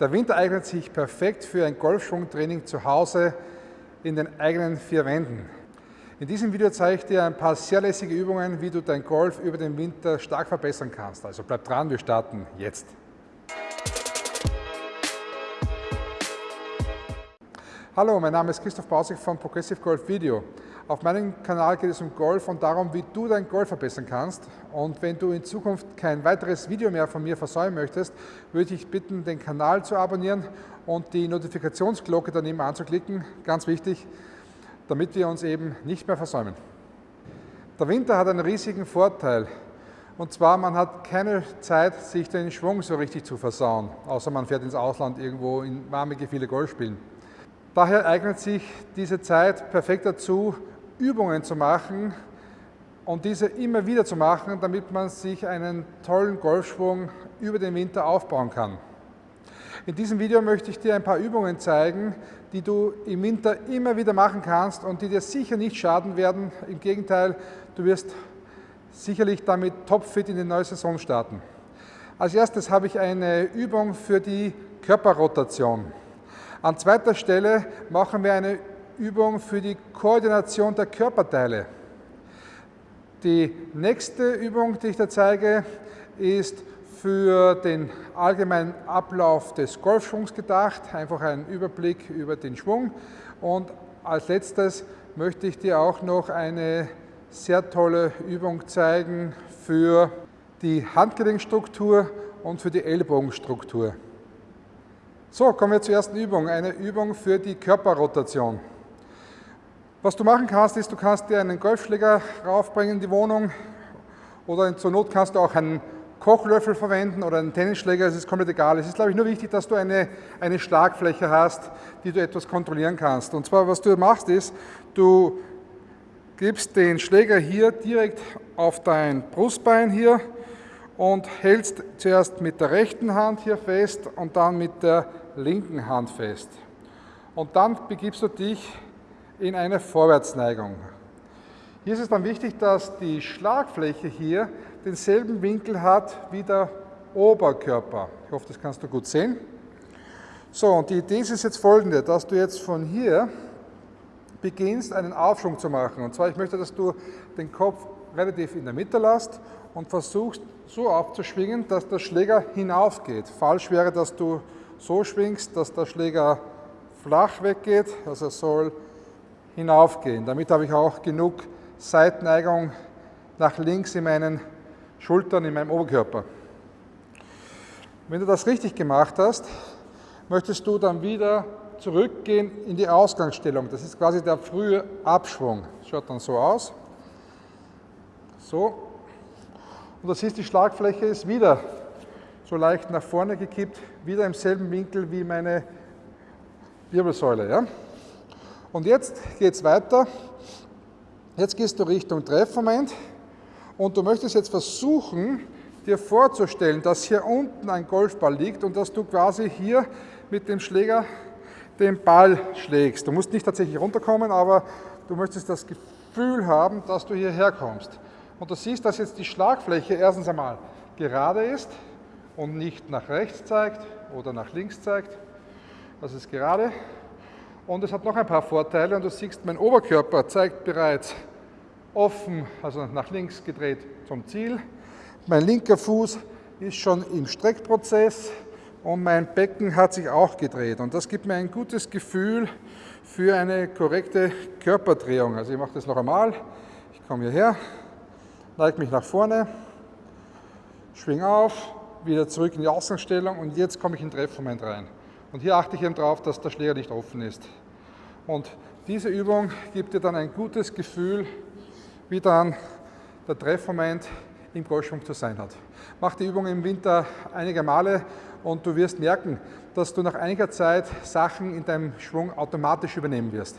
Der Winter eignet sich perfekt für ein Golfschwungtraining zu Hause in den eigenen vier Wänden. In diesem Video zeige ich dir ein paar sehr lässige Übungen, wie du dein Golf über den Winter stark verbessern kannst. Also bleib dran, wir starten jetzt. Hallo, mein Name ist Christoph Bausig von Progressive Golf Video. Auf meinem Kanal geht es um Golf und darum, wie du dein Golf verbessern kannst. Und wenn du in Zukunft kein weiteres Video mehr von mir versäumen möchtest, würde ich bitten, den Kanal zu abonnieren und die Notifikationsglocke daneben anzuklicken. Ganz wichtig, damit wir uns eben nicht mehr versäumen. Der Winter hat einen riesigen Vorteil. Und zwar, man hat keine Zeit, sich den Schwung so richtig zu versauen, außer man fährt ins Ausland irgendwo in warme Gefilde Golf spielen. Daher eignet sich diese Zeit perfekt dazu, Übungen zu machen und diese immer wieder zu machen, damit man sich einen tollen Golfschwung über den Winter aufbauen kann. In diesem Video möchte ich dir ein paar Übungen zeigen, die du im Winter immer wieder machen kannst und die dir sicher nicht schaden werden. Im Gegenteil, du wirst sicherlich damit topfit in die neue Saison starten. Als erstes habe ich eine Übung für die Körperrotation. An zweiter Stelle machen wir eine Übung für die Koordination der Körperteile. Die nächste Übung, die ich da zeige, ist für den allgemeinen Ablauf des Golfschwungs gedacht, einfach ein Überblick über den Schwung. Und als letztes möchte ich dir auch noch eine sehr tolle Übung zeigen für die Handgelenkstruktur und für die Ellbogenstruktur. So, kommen wir zur ersten Übung, eine Übung für die Körperrotation. Was du machen kannst, ist, du kannst dir einen Golfschläger raufbringen in die Wohnung oder zur Not kannst du auch einen Kochlöffel verwenden oder einen Tennisschläger, es ist komplett egal. Es ist, glaube ich, nur wichtig, dass du eine, eine Schlagfläche hast, die du etwas kontrollieren kannst. Und zwar, was du machst, ist, du gibst den Schläger hier direkt auf dein Brustbein hier und hältst zuerst mit der rechten Hand hier fest und dann mit der linken Hand fest. Und dann begibst du dich in eine Vorwärtsneigung. Hier ist es dann wichtig, dass die Schlagfläche hier denselben Winkel hat wie der Oberkörper. Ich hoffe, das kannst du gut sehen. So, und die Idee ist jetzt folgende, dass du jetzt von hier beginnst, einen Aufschwung zu machen. Und zwar, ich möchte, dass du den Kopf relativ in der Mitte lässt und versuchst so aufzuschwingen, dass der Schläger hinaufgeht. Falsch wäre, dass du so schwingst, dass der Schläger flach weggeht, also er soll hinaufgehen. Damit habe ich auch genug Seitneigung nach links in meinen Schultern, in meinem Oberkörper. Wenn du das richtig gemacht hast, möchtest du dann wieder zurückgehen in die Ausgangsstellung. Das ist quasi der frühe Abschwung. Schaut dann so aus. So, und das ist die Schlagfläche ist wieder so leicht nach vorne gekippt, wieder im selben Winkel wie meine Wirbelsäule. Ja? Und jetzt geht es weiter. Jetzt gehst du Richtung Treffmoment und du möchtest jetzt versuchen, dir vorzustellen, dass hier unten ein Golfball liegt und dass du quasi hier mit dem Schläger den Ball schlägst. Du musst nicht tatsächlich runterkommen, aber du möchtest das Gefühl haben, dass du hierher kommst. Und du siehst, dass jetzt die Schlagfläche erstens einmal gerade ist und nicht nach rechts zeigt oder nach links zeigt. Das ist gerade. Und es hat noch ein paar Vorteile und du siehst, mein Oberkörper zeigt bereits offen, also nach links gedreht zum Ziel. Mein linker Fuß ist schon im Streckprozess und mein Becken hat sich auch gedreht. Und das gibt mir ein gutes Gefühl für eine korrekte Körperdrehung. Also ich mache das noch einmal. Ich komme hierher, neige mich nach vorne, schwing auf, wieder zurück in die Außenstellung und jetzt komme ich in den Treffmoment rein. Und hier achte ich eben darauf, dass der Schläger nicht offen ist. Und diese Übung gibt dir dann ein gutes Gefühl, wie dann der Treffmoment im Golfschwung zu sein hat. Mach die Übung im Winter einige Male und du wirst merken, dass du nach einiger Zeit Sachen in deinem Schwung automatisch übernehmen wirst.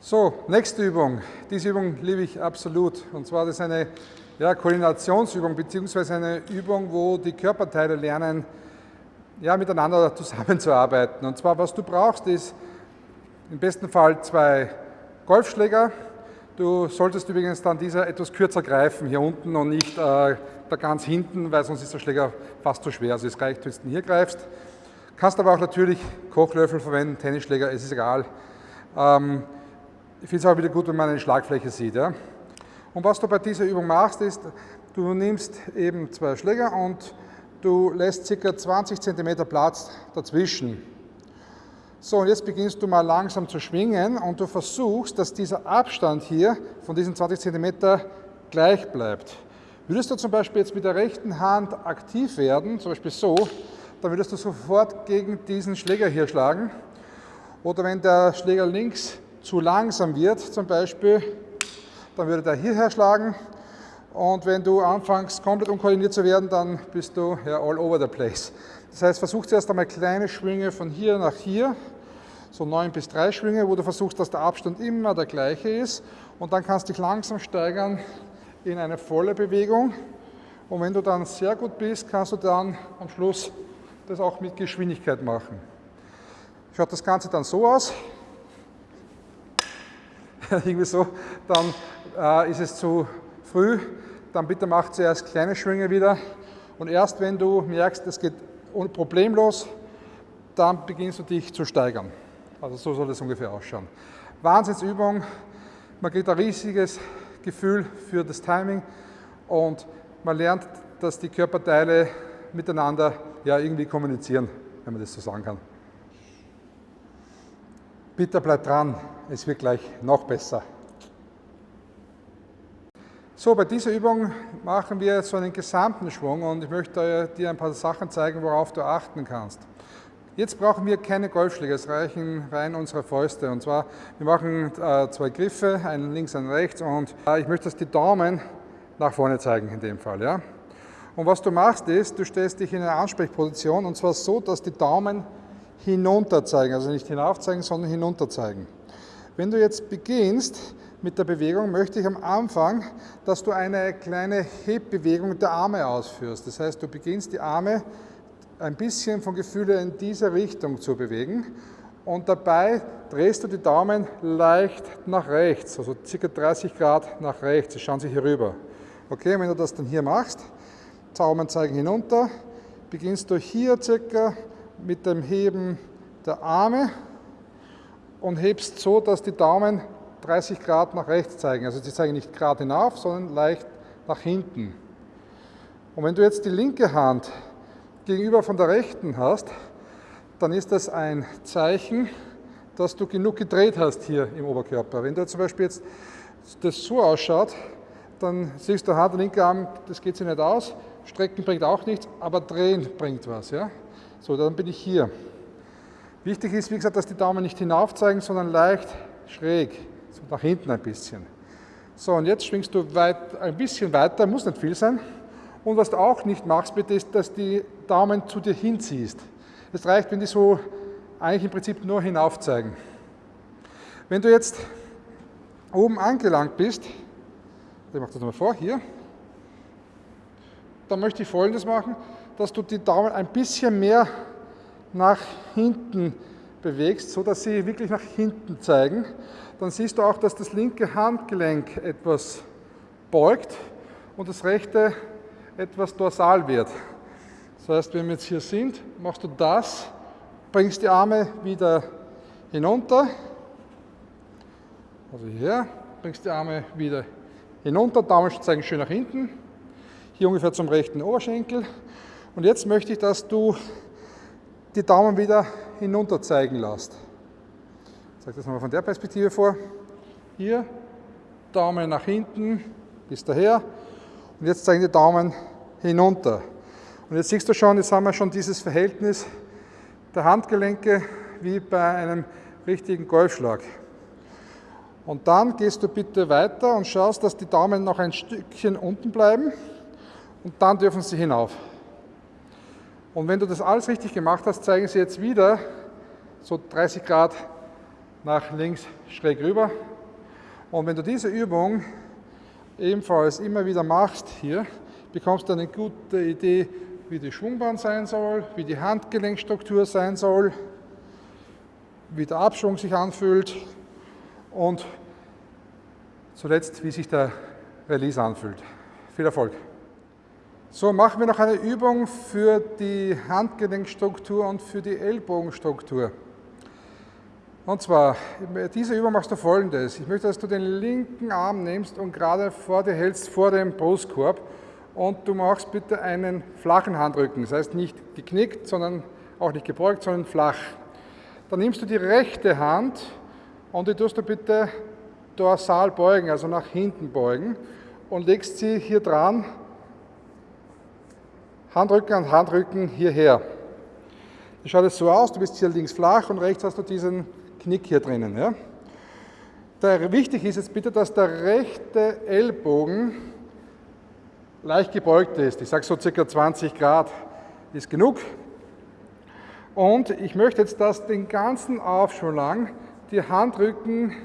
So, nächste Übung. Diese Übung liebe ich absolut. Und zwar das ist eine ja, Koordinationsübung beziehungsweise eine Übung, wo die Körperteile lernen, ja, miteinander zusammenzuarbeiten. Und zwar, was du brauchst, ist im besten Fall zwei Golfschläger. Du solltest übrigens dann dieser etwas kürzer greifen, hier unten und nicht äh, da ganz hinten, weil sonst ist der Schläger fast zu schwer. Also es reicht, wenn du hier greifst. Kannst aber auch natürlich Kochlöffel verwenden, Tennisschläger, es ist egal. Ähm, ich finde es auch wieder gut, wenn man eine Schlagfläche sieht. Ja? Und was du bei dieser Übung machst, ist, du nimmst eben zwei Schläger und du lässt ca. 20 cm Platz dazwischen. So, und jetzt beginnst du mal langsam zu schwingen und du versuchst, dass dieser Abstand hier von diesen 20 cm gleich bleibt. Würdest du zum Beispiel jetzt mit der rechten Hand aktiv werden, zum Beispiel so, dann würdest du sofort gegen diesen Schläger hier schlagen. Oder wenn der Schläger links zu langsam wird, zum Beispiel, dann würde der hierher schlagen. Und wenn du anfängst, komplett unkoordiniert zu werden, dann bist du ja all over the place. Das heißt, versuch zuerst einmal kleine Schwünge von hier nach hier, so 9 bis 3 Schwünge, wo du versuchst, dass der Abstand immer der gleiche ist. Und dann kannst du dich langsam steigern in eine volle Bewegung. Und wenn du dann sehr gut bist, kannst du dann am Schluss das auch mit Geschwindigkeit machen. Schaut das Ganze dann so aus. Irgendwie so, dann äh, ist es zu früh. Dann bitte mach zuerst kleine Schwünge wieder. Und erst wenn du merkst, es geht problemlos, dann beginnst du dich zu steigern. Also so soll es ungefähr ausschauen. Wahnsinnsübung, man kriegt ein riesiges Gefühl für das Timing und man lernt, dass die Körperteile miteinander ja, irgendwie kommunizieren, wenn man das so sagen kann. Bitte bleibt dran, es wird gleich noch besser. So, bei dieser Übung machen wir so einen gesamten Schwung und ich möchte dir ein paar Sachen zeigen, worauf du achten kannst. Jetzt brauchen wir keine Golfschläge, es reichen rein unsere Fäuste. Und zwar, wir machen äh, zwei Griffe, einen links, einen rechts und äh, ich möchte, dass die Daumen nach vorne zeigen in dem Fall. Ja? Und was du machst ist, du stellst dich in eine Ansprechposition und zwar so, dass die Daumen hinunter zeigen, also nicht hinauf zeigen, sondern hinunter zeigen. Wenn du jetzt beginnst, mit der Bewegung möchte ich am Anfang, dass du eine kleine Hebbewegung der Arme ausführst. Das heißt, du beginnst die Arme ein bisschen von Gefühle in diese Richtung zu bewegen und dabei drehst du die Daumen leicht nach rechts, also ca. 30 Grad nach rechts, sie schauen sich hier rüber. Okay, wenn du das dann hier machst, Daumen zeigen hinunter, beginnst du hier circa mit dem Heben der Arme und hebst so, dass die Daumen 30 Grad nach rechts zeigen. Also sie zeigen nicht gerade hinauf, sondern leicht nach hinten. Und wenn du jetzt die linke Hand gegenüber von der rechten hast, dann ist das ein Zeichen, dass du genug gedreht hast hier im Oberkörper. Wenn du zum Beispiel jetzt das so ausschaut, dann siehst du, der linke Arm, das geht sich nicht aus, strecken bringt auch nichts, aber drehen bringt was. Ja? So, dann bin ich hier. Wichtig ist, wie gesagt, dass die Daumen nicht hinauf zeigen, sondern leicht schräg, nach hinten ein bisschen. So, und jetzt schwingst du weit, ein bisschen weiter, muss nicht viel sein. Und was du auch nicht machst, bitte, ist, dass die Daumen zu dir hinziehst. Es reicht, wenn die so eigentlich im Prinzip nur hinauf zeigen. Wenn du jetzt oben angelangt bist, ich mache das nochmal vor, hier, dann möchte ich folgendes machen, dass du die Daumen ein bisschen mehr nach hinten bewegst, so dass sie wirklich nach hinten zeigen. Dann siehst du auch, dass das linke Handgelenk etwas beugt und das rechte etwas dorsal wird. Das heißt, wenn wir jetzt hier sind, machst du das, bringst die Arme wieder hinunter, also hier, bringst die Arme wieder hinunter, Daumen zeigen schön nach hinten, hier ungefähr zum rechten Oberschenkel. Und jetzt möchte ich, dass du die Daumen wieder hinunter zeigen lässt. Ich zeige das nochmal von der Perspektive vor. Hier, Daumen nach hinten bis daher. Und jetzt zeigen die Daumen hinunter. Und jetzt siehst du schon, jetzt haben wir schon dieses Verhältnis der Handgelenke wie bei einem richtigen Golfschlag. Und dann gehst du bitte weiter und schaust, dass die Daumen noch ein Stückchen unten bleiben und dann dürfen sie hinauf. Und wenn du das alles richtig gemacht hast, zeigen sie jetzt wieder so 30 Grad nach links schräg rüber. Und wenn du diese Übung ebenfalls immer wieder machst hier, bekommst du eine gute Idee, wie die Schwungbahn sein soll, wie die Handgelenkstruktur sein soll, wie der Abschwung sich anfühlt und zuletzt, wie sich der Release anfühlt. Viel Erfolg! So, machen wir noch eine Übung für die Handgelenkstruktur und für die Ellbogenstruktur. Und zwar, bei dieser Übung machst du folgendes. Ich möchte, dass du den linken Arm nimmst und gerade vor dir hältst, vor dem Brustkorb. Und du machst bitte einen flachen Handrücken. Das heißt nicht geknickt, sondern auch nicht gebeugt, sondern flach. Dann nimmst du die rechte Hand und die tust du bitte dorsal beugen, also nach hinten beugen und legst sie hier dran Handrücken an Handrücken hierher. Das schaut jetzt so aus, du bist hier links flach und rechts hast du diesen Knick hier drinnen. Ja? Der, wichtig ist jetzt bitte, dass der rechte Ellbogen leicht gebeugt ist. Ich sage so circa 20 Grad ist genug. Und ich möchte jetzt, dass den ganzen Aufschwung lang die Handrücken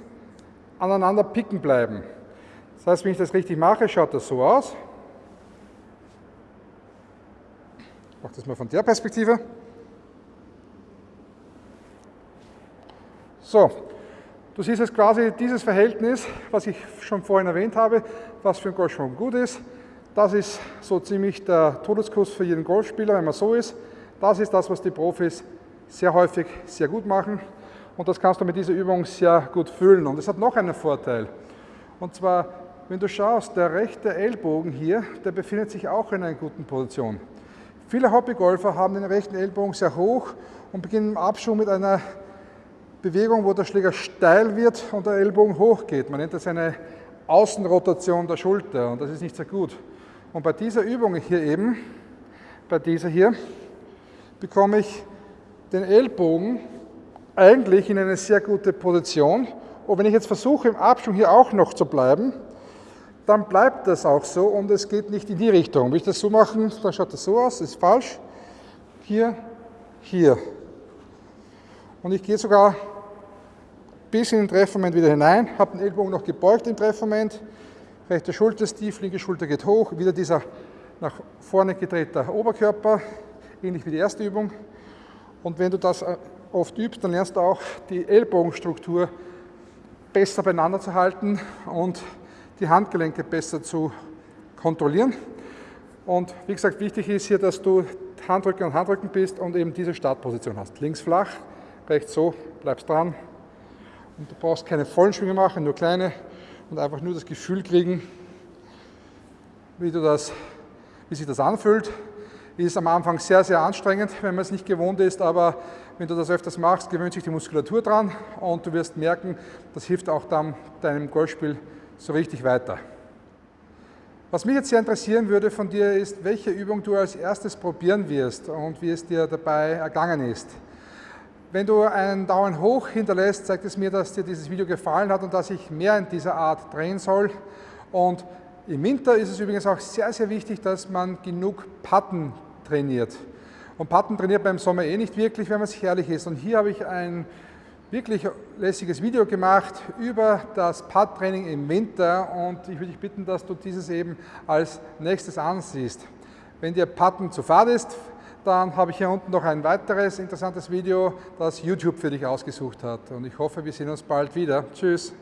aneinander picken bleiben. Das heißt, wenn ich das richtig mache, schaut das so aus. Ich mache das mal von der Perspektive. So, du siehst jetzt quasi dieses Verhältnis, was ich schon vorhin erwähnt habe, was für einen Golfschwung gut ist. Das ist so ziemlich der Todeskuss für jeden Golfspieler, wenn man so ist. Das ist das, was die Profis sehr häufig sehr gut machen. Und das kannst du mit dieser Übung sehr gut fühlen. Und es hat noch einen Vorteil. Und zwar, wenn du schaust, der rechte Ellbogen hier, der befindet sich auch in einer guten Position. Viele Hobbygolfer haben den rechten Ellbogen sehr hoch und beginnen im Abschwung mit einer Bewegung, wo der Schläger steil wird und der Ellbogen hochgeht. Man nennt das eine Außenrotation der Schulter und das ist nicht sehr gut. Und bei dieser Übung hier eben, bei dieser hier, bekomme ich den Ellbogen eigentlich in eine sehr gute Position. Und wenn ich jetzt versuche, im Abschwung hier auch noch zu bleiben, dann bleibt das auch so und es geht nicht in die Richtung. Wenn ich das so mache, dann schaut das so aus, ist falsch. Hier, hier. Und ich gehe sogar bis in den Treffmoment wieder hinein, habe den Ellbogen noch gebeugt im Treffmoment, rechte Schulter ist tief, linke Schulter geht hoch, wieder dieser nach vorne gedrehte Oberkörper, ähnlich wie die erste Übung. Und wenn du das äh, oft übst, dann lernst du auch die Ellbogenstruktur besser beieinander zu halten und die Handgelenke besser zu kontrollieren. Und wie gesagt, wichtig ist hier, dass du Handrücken und Handrücken bist und eben diese Startposition hast. Links flach, rechts so, bleibst dran. Und du brauchst keine vollen Schwünge machen, nur kleine und einfach nur das Gefühl kriegen, wie, du das, wie sich das anfühlt. Ist am Anfang sehr, sehr anstrengend, wenn man es nicht gewohnt ist, aber wenn du das öfters machst, gewöhnt sich die Muskulatur dran und du wirst merken, das hilft auch dann deinem Golfspiel so richtig weiter. Was mich jetzt sehr interessieren würde von dir ist, welche Übung du als erstes probieren wirst und wie es dir dabei ergangen ist. Wenn du einen Daumen hoch hinterlässt, zeigt es mir, dass dir dieses Video gefallen hat und dass ich mehr in dieser Art drehen soll. Und im Winter ist es übrigens auch sehr, sehr wichtig, dass man genug Patten trainiert. Und Patten trainiert beim Sommer eh nicht wirklich, wenn man sich ehrlich ist. Und hier habe ich ein wirklich lässiges Video gemacht über das Putt-Training im Winter und ich würde dich bitten, dass du dieses eben als nächstes ansiehst. Wenn dir Putten zu fad ist, dann habe ich hier unten noch ein weiteres interessantes Video, das YouTube für dich ausgesucht hat. Und ich hoffe, wir sehen uns bald wieder. Tschüss.